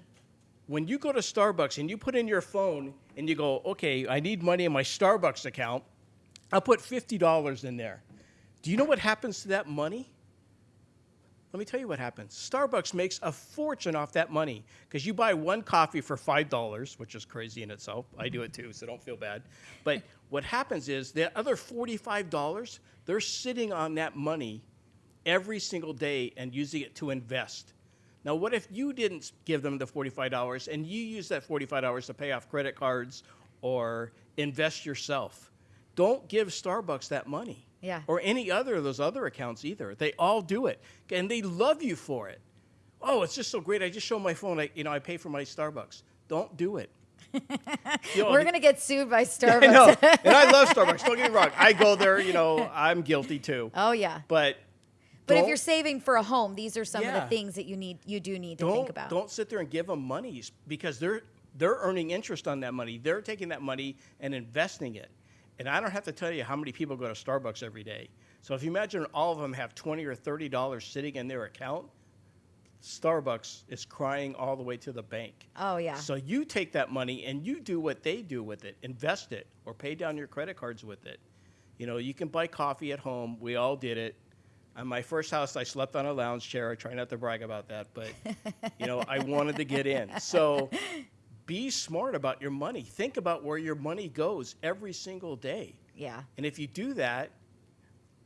when you go to Starbucks and you put in your phone and you go, okay, I need money in my Starbucks account, I'll put $50 in there. Do you know what happens to that money? Let me tell you what happens. Starbucks makes a fortune off that money because you buy one coffee for $5, which is crazy in itself. I do it too, so don't feel bad. But what happens is the other $45, they're sitting on that money every single day and using it to invest. Now, what if you didn't give them the $45 and you use that $45 to pay off credit cards or invest yourself? Don't give Starbucks that money. Yeah. Or any other of those other accounts either. They all do it. And they love you for it. Oh, it's just so great. I just show my phone, I, you know, I pay for my Starbucks. Don't do it. You know, We're gonna get sued by I Starbucks. know. And I love Starbucks. Don't get me wrong. I go there, you know, I'm guilty too. oh yeah. But But if you're saving for a home, these are some of the things that you need you do need to don't, think about. Don't sit there and give them monies because they're they're earning interest on that money. They're taking that money and investing it. And I don't have to tell you how many people go to Starbucks every day. So if you imagine all of them have twenty or thirty dollars sitting in their account, Starbucks is crying all the way to the bank. Oh, yeah. So you take that money and you do what they do with it, invest it, or pay down your credit cards with it. You know, you can buy coffee at home. We all did it. On my first house, I slept on a lounge chair. I try not to brag about that, but you know, I wanted to get in. So be smart about your money. Think about where your money goes every single day. yeah. And if you do that,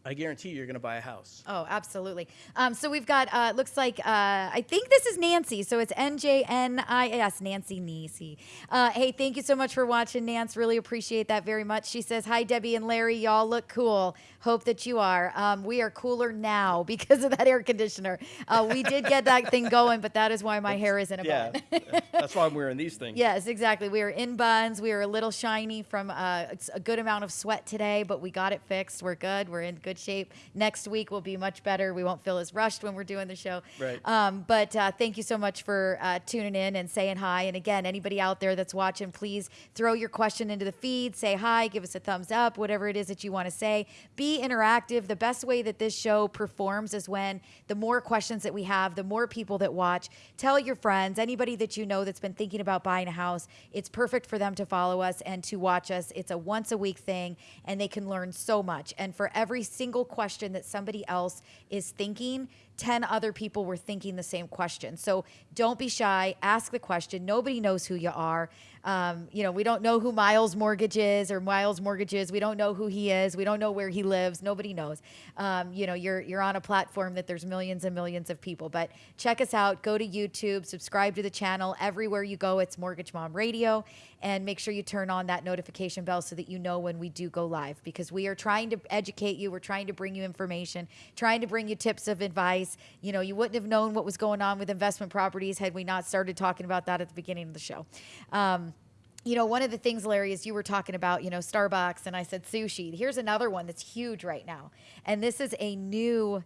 I guarantee you're going to buy a house. Oh, absolutely. Um, so we've got, uh, looks like, uh, I think this is Nancy. So it's N J N I S, Nancy Nisi. Uh, hey, thank you so much for watching, Nance. Really appreciate that very much. She says, Hi, Debbie and Larry. Y'all look cool. Hope that you are. Um, we are cooler now because of that air conditioner. Uh, we did get that thing going, but that is why my hair is in a Yeah, bun. that's why I'm wearing these things. Yes, exactly. We are in buns. We are a little shiny from uh, a good amount of sweat today, but we got it fixed. We're good. We're in good shape. Next week will be much better. We won't feel as rushed when we're doing the show. Right. Um, but uh, thank you so much for uh, tuning in and saying hi. And again, anybody out there that's watching, please throw your question into the feed. Say hi. Give us a thumbs up. Whatever it is that you want to say. Be interactive. The best way that this show performs is when the more questions that we have, the more people that watch. Tell your friends, anybody that you know that's been thinking about buying a house. It's perfect for them to follow us and to watch us. It's a once a week thing, and they can learn so much. And for every single question that somebody else is thinking, 10 other people were thinking the same question. So don't be shy. Ask the question. Nobody knows who you are. Um, you know, we don't know who Miles Mortgage is or Miles Mortgage is. We don't know who he is. We don't know where he lives. Nobody knows. Um, you know, you're you're on a platform that there's millions and millions of people. But check us out. Go to YouTube. Subscribe to the channel. Everywhere you go, it's Mortgage Mom Radio, and make sure you turn on that notification bell so that you know when we do go live. Because we are trying to educate you. We're trying to bring you information. Trying to bring you tips of advice. You know, you wouldn't have known what was going on with investment properties had we not started talking about that at the beginning of the show. Um, you know, one of the things, Larry, is you were talking about, you know, Starbucks, and I said sushi. Here's another one that's huge right now, and this is a new,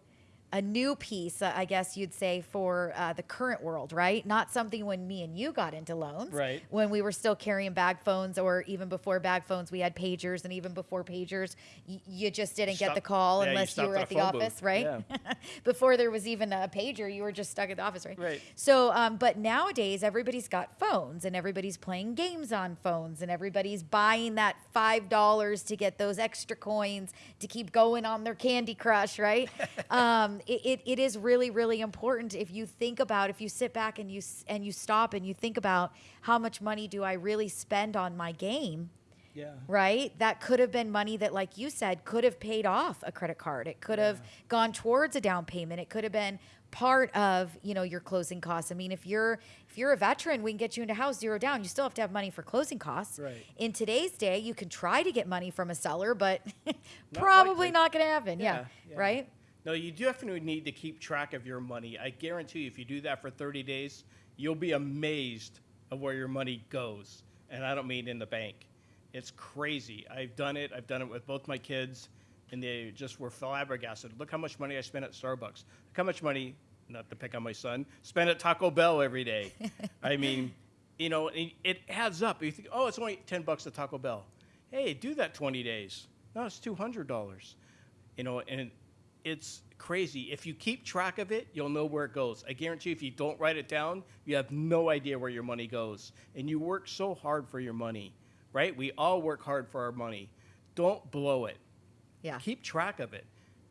a new piece, uh, I guess you'd say, for uh, the current world, right? Not something when me and you got into loans, Right. When we were still carrying bag phones, or even before bag phones, we had pagers, and even before pagers, y- you just didn't get the call yeah, unless you, stopped were at the phone booth. office, right? Yeah. before there was even a pager, you were just stuck at the office, right? Right. So, um, but nowadays everybody's got phones and everybody's playing games on phones and everybody's buying that five dollars to get those extra coins to keep going on their Candy Crush, right? um, it, it, it is really, really important if you think about if you sit back and you and you stop and you think about how much money do I really spend on my game Yeah. right? That could have been money that, like you said, could have paid off a credit card. It could have gone towards a down payment. It could have been part of you know your closing costs. I mean, if you're if you're a veteran, we can get you into house zero down. You still have to have money for closing costs. Right. In today's day, you can try to get money from a seller, but probably likely. not going to happen. Yeah, Yeah, yeah. Right. No, you definitely need to keep track of your money. I guarantee you, if you do that for 30 days, you'll be amazed of where your money goes. And I don't mean in the bank. It's crazy. I've done it. I've done it with both my kids, and they just were flabbergasted. Look how much money I spent at Starbucks. Look how much money, not to pick on my son, spent at Taco Bell every day. I mean, you know, it, it adds up. You think, oh, it's only 10 bucks at Taco Bell. Hey, do that 20 days. No, it's $200 you know, and it's crazy. If you keep track of it, you'll know where it goes. I guarantee you, if you don't write it down, you have no idea where your money goes. And you work so hard for your money, right? We all work hard for our money. Don't blow it. Yeah. Keep track of it.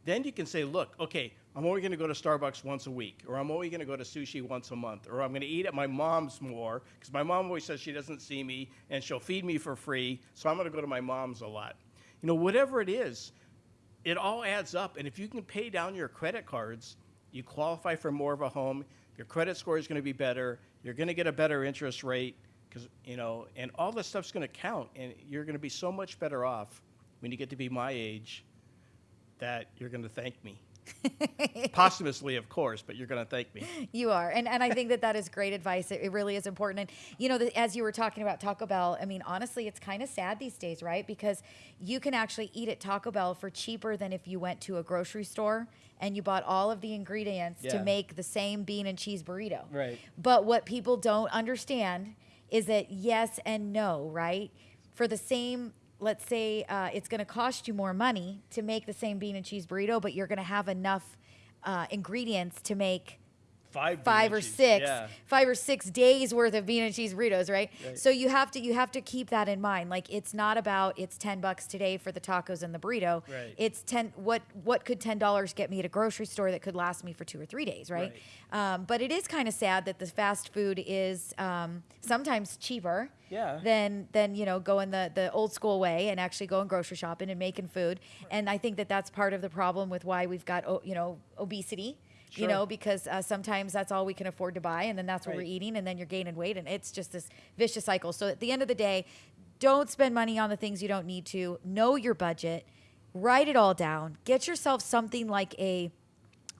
Then you can say, look, okay, I'm only going to go to Starbucks once a week, or I'm only going to go to sushi once a month, or I'm going to eat at my mom's more because my mom always says she doesn't see me and she'll feed me for free, so I'm going to go to my mom's a lot. You know, whatever it is, it all adds up. And if you can pay down your credit cards, you qualify for more of a home. Your credit score is going to be better. You're going to get a better interest rate because you know, and all this stuff's going to count. And you're going to be so much better off when you get to be my age that you're going to thank me. Posthumously, of course, but you're going to thank me. You are, and and I think that that is great advice. It, it really is important. And you know, the, as you were talking about Taco Bell, I mean, honestly, it's kind of sad these days, right? Because you can actually eat at Taco Bell for cheaper than if you went to a grocery store and you bought all of the ingredients to make the same bean and cheese burrito. Right. But what people don't understand is that yes and no, right? For the same, let's say uh, it's going to cost you more money to make the same bean and cheese burrito, but you're going to have enough uh, ingredients to make Five, five or cheese, six Yeah. five or six days worth of bean and cheese burritos right? Right. so you have to you have to keep that in mind like it's not about it's 10 bucks today for the tacos and the burrito Right. it's 10 what what could 10 dollars get me at a grocery store that could last me for two or three days right, Um, but it is kind of sad that the fast food is um, sometimes cheaper Yeah. than than you know going the the old school way and actually going grocery shopping and making food and i think that that's part of the problem with why we've got you know obesity you know because uh, sometimes that's all we can afford to buy and then that's what we're eating and then you're gaining weight and it's just this vicious cycle. So at the end of the day don't spend money on the things you don't need to. Know your budget. Write it all down. Get yourself something like a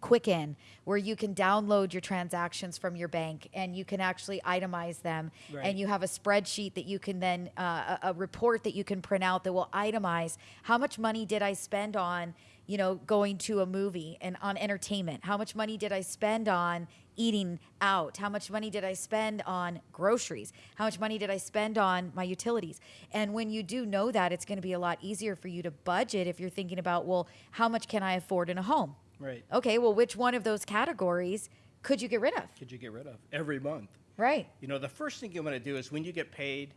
Quicken, where you can download your transactions from your bank and you can actually itemize them, Right. and you have a spreadsheet that you can then uh, a, a report that you can print out that will itemize how much money did I spend on, you know, going to a movie and on entertainment. How much money did I spend on eating out? How much money did I spend on groceries? How much money did I spend on my utilities? And when you do know that, it's going to be a lot easier for you to budget if you're thinking about, well, how much can I afford in a home? Right. Okay, well, which one of those categories could you get rid of? Could you get rid of every month? Right. You know, the first thing you want to do is when you get paid,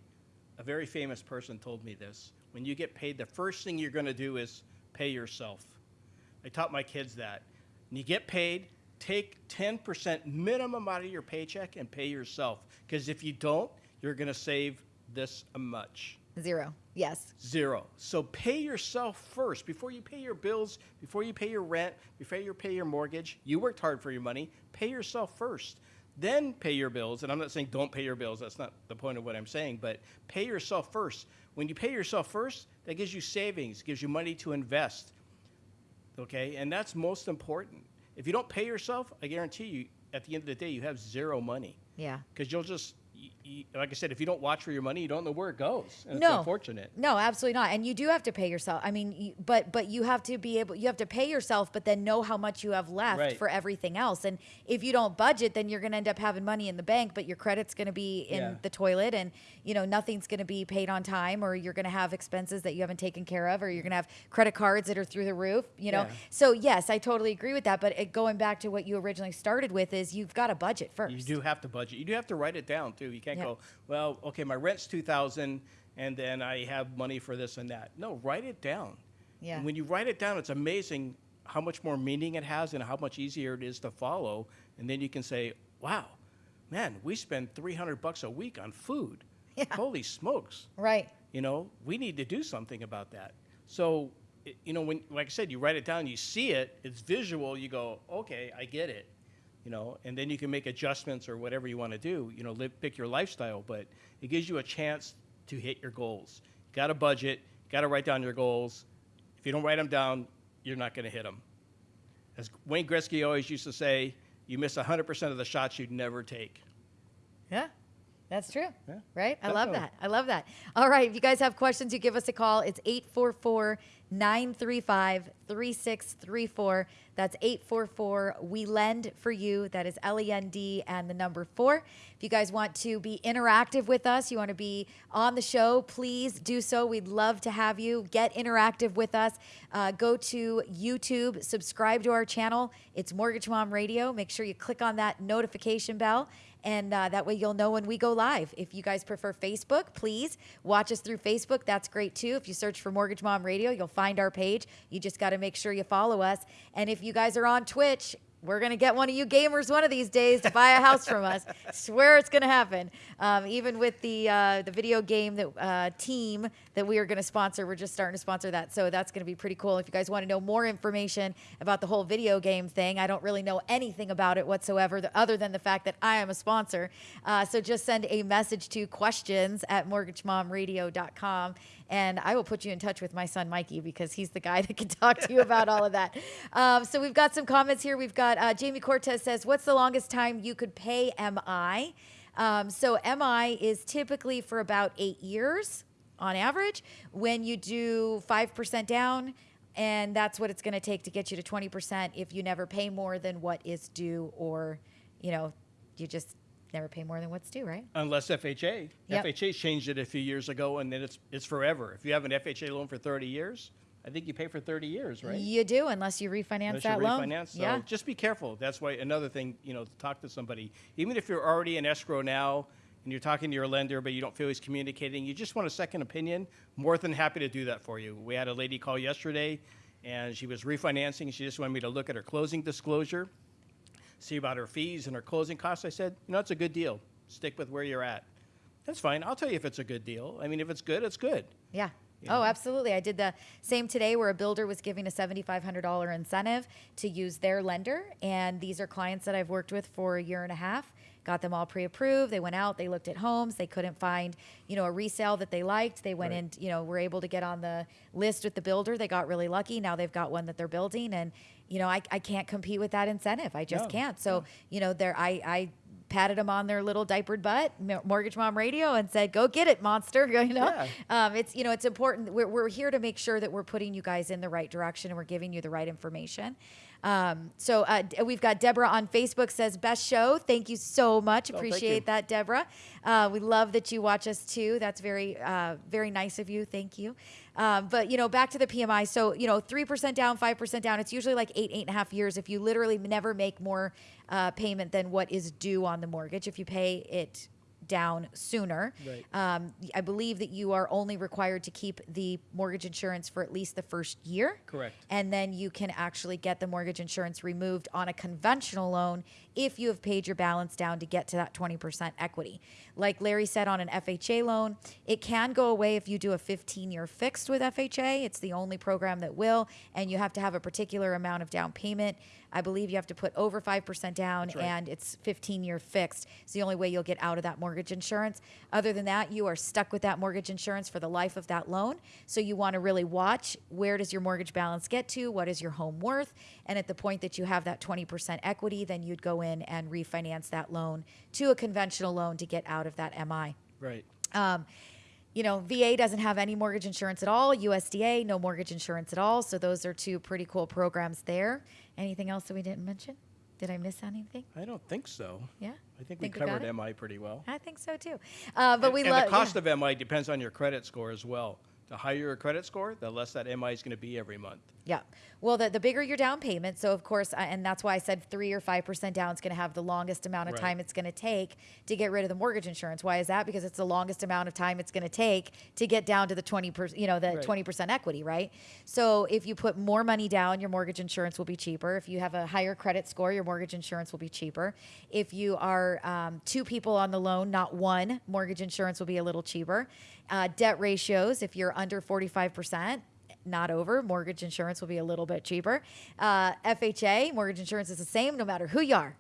a very famous person told me this. When you get paid, the first thing you're going to do is pay yourself. I taught my kids that. When you get paid, take 10% minimum out of your paycheck and pay yourself. Because if you don't, you're going to save this much. Zero. Yes. Zero. So pay yourself first before you pay your bills, before you pay your rent, before you pay your mortgage. You worked hard for your money. Pay yourself first. Then pay your bills. And I'm not saying don't pay your bills. That's not the point of what I'm saying. But pay yourself first. When you pay yourself first, that gives you savings, gives you money to invest. Okay? And that's most important. If you don't pay yourself, I guarantee you, at the end of the day, you have zero money. Yeah. Because you'll just, like I said, if you don't watch for your money, you don't know where it goes. And no. it's unfortunate. No, absolutely not. And you do have to pay yourself. I mean, you, but but you have to be able. You have to pay yourself, but then know how much you have left Right. for everything else. And if you don't budget, then you're going to end up having money in the bank, but your credit's going to be in Yeah. the toilet, and you know nothing's going to be paid on time, or you're going to have expenses that you haven't taken care of, or you're going to have credit cards that are through the roof. You know. Yeah. So yes, I totally agree with that. But it, going back to what you originally started with is you've got to budget first. You do have to budget. You do have to write it down too. You can't Yeah. go, well, okay, my rent's two thousand, and then I have money for this and that. No, write it down. Yeah. And when you write it down, it's amazing how much more meaning it has and how much easier it is to follow. And then you can say, wow, man, we spend three hundred bucks a week on food. Yeah. Holy smokes. Right. You know, we need to do something about that. So, you know, when, like I said, you write it down, you see it, it's visual, you go, okay, I get it. You know, and then you can make adjustments or whatever you want to do, you know, live, pick your lifestyle, but it gives you a chance to hit your goals. Got a budget, got to write down your goals. If you don't write them down, you're not going to hit them. As Wayne Gretzky always used to say, you miss 100% of the shots you'd never take. Yeah. That's true. Yeah, right? I love that. I love that. All right. If you guys have questions, you give us a call. It's 844 935 3634. That's 844 We Lend for You. That is L E N D and the number four. If you guys want to be interactive with us, you want to be on the show, please do so. We'd love to have you get interactive with us. Uh, go to YouTube, subscribe to our channel. It's Mortgage Mom Radio. Make sure you click on that notification bell and uh, that way you'll know when we go live. If you guys prefer Facebook, please watch us through Facebook. That's great too. If you search for Mortgage Mom Radio, you'll find our page. You just got to make sure you follow us. And if you guys are on Twitch, we're gonna get one of you gamers one of these days to buy a house from us. Swear it's gonna happen. Um, even with the uh, the video game that uh, team that we are gonna sponsor, we're just starting to sponsor that. So that's gonna be pretty cool. If you guys want to know more information about the whole video game thing, I don't really know anything about it whatsoever, other than the fact that I am a sponsor. Uh, so just send a message to questions at mortgagemomradio.com and I will put you in touch with my son Mikey because he's the guy that can talk to you about all of that. Um, so we've got some comments here. We've got uh, Jamie Cortez says, "What's the longest time you could pay MI?" Um, so MI is typically for about eight years on average. When you do five percent down. And that's what it's going to take to get you to 20% if you never pay more than what is due, or, you know, you just never pay more than what's due, right? Unless FHA. Yep. FHA changed it a few years ago, and then it's it's forever. If you have an FHA loan for 30 years, I think you pay for 30 years, right? You do, unless you refinance Unless that you loan. refinance. So yeah. just be careful. That's why another thing, you know, to talk to somebody. Even if you're already in escrow now and you're talking to your lender, but you don't feel he's communicating, you just want a second opinion, more than happy to do that for you. We had a lady call yesterday and she was refinancing. She just wanted me to look at her closing disclosure, see about her fees and her closing costs. I said, you know, it's a good deal. Stick with where you're at. That's fine. I'll tell you if it's a good deal. I mean, if it's good, it's good. Yeah. Oh, absolutely. I did the same today where a builder was giving a $7,500 incentive to use their lender. And these are clients that I've worked with for a year and a half. Got them all pre-approved. They went out, they looked at homes. They couldn't find, you know, a resale that they liked. They went Right. in, you know, were able to get on the list with the builder. They got really lucky. Now they've got one that they're building. And, you know, I, I can't compete with that incentive. I just No, can't. So, you know, there, I, I, patted them on their little diapered butt, Mortgage Mom Radio, and said, "Go get it, monster!" You know, Yeah. um, it's you know it's important. We're, we're here to make sure that we're putting you guys in the right direction and we're giving you the right information. Um, so uh, we've got Deborah on Facebook says best show. Thank you so much. Oh, Appreciate that, Deborah. Uh, we love that you watch us too. That's very uh, very nice of you. Thank you. Um, but you know, back to the PMI. So you know, three percent down, five percent down. It's usually like eight, eight and a half years. If you literally never make more uh, payment than what is due on the mortgage, if you pay it down sooner. Right. Um, I believe that you are only required to keep the mortgage insurance for at least the first year. Correct. And then you can actually get the mortgage insurance removed on a conventional loan if you have paid your balance down to get to that 20% equity. Like Larry said on an FHA loan, it can go away if you do a 15 year fixed with FHA. It's the only program that will, and you have to have a particular amount of down payment. I believe you have to put over 5% down right. and it's 15 year fixed. It's the only way you'll get out of that mortgage insurance. Other than that, you are stuck with that mortgage insurance for the life of that loan. So you want to really watch where does your mortgage balance get to? What is your home worth? And at the point that you have that 20% equity, then you'd go in and refinance that loan to a conventional loan to get out of that MI. Right. Um, you know, VA doesn't have any mortgage insurance at all. USDA, no mortgage insurance at all. So those are two pretty cool programs there. Anything else that we didn't mention? Did I miss anything? I don't think so. Yeah. I think, Think we we covered it? MI pretty well. I think so too. Uh, but and, we and love the cost of MI depends on your credit score as well. The higher your credit score, the less that MI is going to be every month. Yeah. Well, the, the bigger your down payment. So, of course, uh, and that's why I said three or 5% down is going to have the longest amount of Right. time it's going to take to get rid of the mortgage insurance. Why is that? Because it's the longest amount of time it's going to take to get down to the 20%, you know, the Right. 20% equity, right? So, if you put more money down, your mortgage insurance will be cheaper. If you have a higher credit score, your mortgage insurance will be cheaper. If you are um, two people on the loan, not one, mortgage insurance will be a little cheaper. Uh, debt ratios, if you're under 45%, not over. Mortgage insurance will be a little bit cheaper. Uh, FHA, mortgage insurance is the same no matter who you are,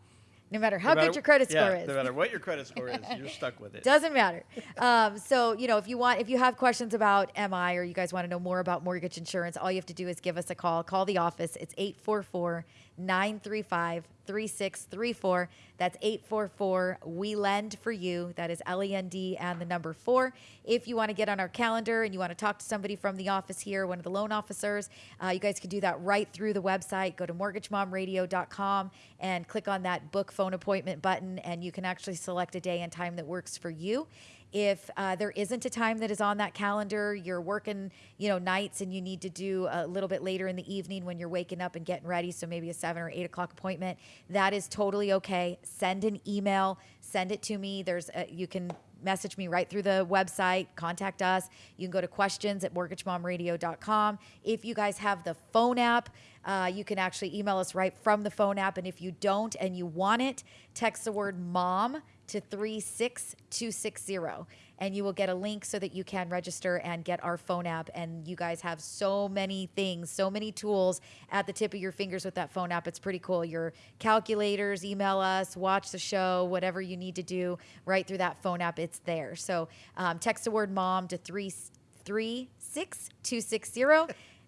no matter how No matter- good your credit yeah, score is. No matter what your credit score is, you're stuck with it. Doesn't matter. Um, so, you know, if you want, if you have questions about MI or you guys want to know more about mortgage insurance, all you have to do is give us a call. Call the office. It's 844 935 3634. That's 844 We Lend for You. That is L E N D and the number four. If you want to get on our calendar and you want to talk to somebody from the office here, one of the loan officers, uh, you guys can do that right through the website. Go to mortgagemomradio.com and click on that book phone appointment button, and you can actually select a day and time that works for you. If uh, there isn't a time that is on that calendar, you're working, you know, nights and you need to do a little bit later in the evening when you're waking up and getting ready, so maybe a seven or eight o'clock appointment, that is totally okay. Send an email, send it to me. There's a, you can message me right through the website, contact us. You can go to questions at mortgagemomradio.com. If you guys have the phone app, uh, you can actually email us right from the phone app. And if you don't and you want it, text the word mom to 36260 and you will get a link so that you can register and get our phone app. And you guys have so many things so many tools at the tip of your fingers with that phone app. It's pretty cool. Your calculators email us watch the show whatever you need to do right through that phone app it's there. So um, text the word mom to 36260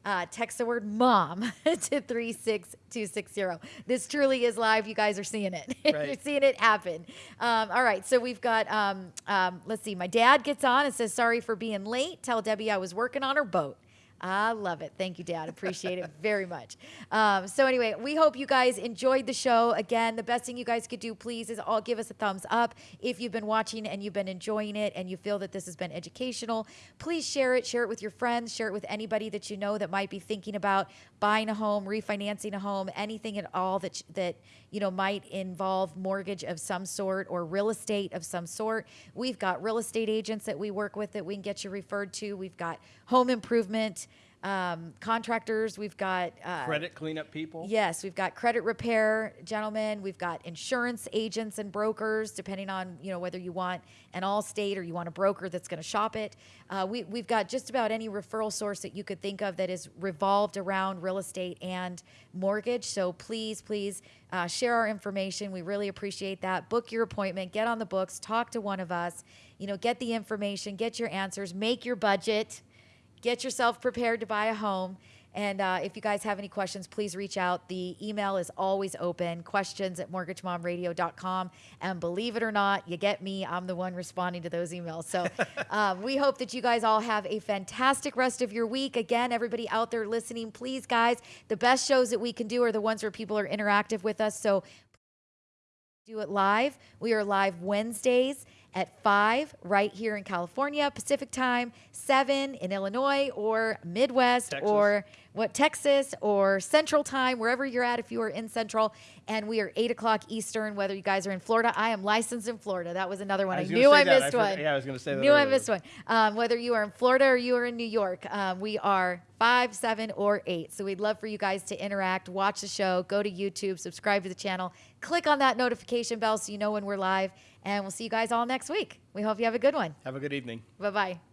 uh, text the word mom to 36260. This truly is live. You guys are seeing it. You're seeing it happen. Um, all right. So we've got, um, um, let's see, my dad gets on and says, Sorry for being late. Tell Debbie I was working on her boat. I love it. Thank you, Dad. Appreciate it very much. Um, so anyway, we hope you guys enjoyed the show. Again, the best thing you guys could do, please, is all give us a thumbs up if you've been watching and you've been enjoying it and you feel that this has been educational. Please share it. Share it with your friends. Share it with anybody that you know that might be thinking about buying a home, refinancing a home, anything at all that that you know might involve mortgage of some sort or real estate of some sort. We've got real estate agents that we work with that we can get you referred to. We've got home improvement um, contractors. We've got uh, Credit cleanup people. Yes, we've got credit repair gentlemen. We've got insurance agents and brokers, depending on you know whether you want an Allstate or you want a broker that's going to shop it. Uh, we we've got just about any referral source that you could think of that is revolved around real estate and mortgage. So please, please uh, share our information. We really appreciate that. Book your appointment. Get on the books. Talk to one of us. You know, get the information. Get your answers. Make your budget get yourself prepared to buy a home. And uh, if you guys have any questions, please reach out. The email is always open questions at mortgagemomradio.com. And believe it or not, you get me. I'm the one responding to those emails. So um, we hope that you guys all have a fantastic rest of your week. Again, everybody out there listening, please, guys, the best shows that we can do are the ones where people are interactive with us. So do it live. We are live Wednesdays at 5 right here in California, Pacific time, 7 in Illinois or Midwest Texas. or what Texas or Central time, wherever you're at if you are in Central. And we are 8 o'clock Eastern, whether you guys are in Florida. I am licensed in Florida. That was another one. I, gonna knew I. I missed forgot- one. yeah, I was gonna say that Knew I missed one. Um, whether you are in Florida or you are in New York, um, we are five, seven, or eight. So we'd love for you guys to interact, watch the show, go to YouTube, subscribe to the channel, click on that notification bell so you know when we're live, and we'll see you guys all next week. We hope you have a good one. Have a good evening. Bye bye.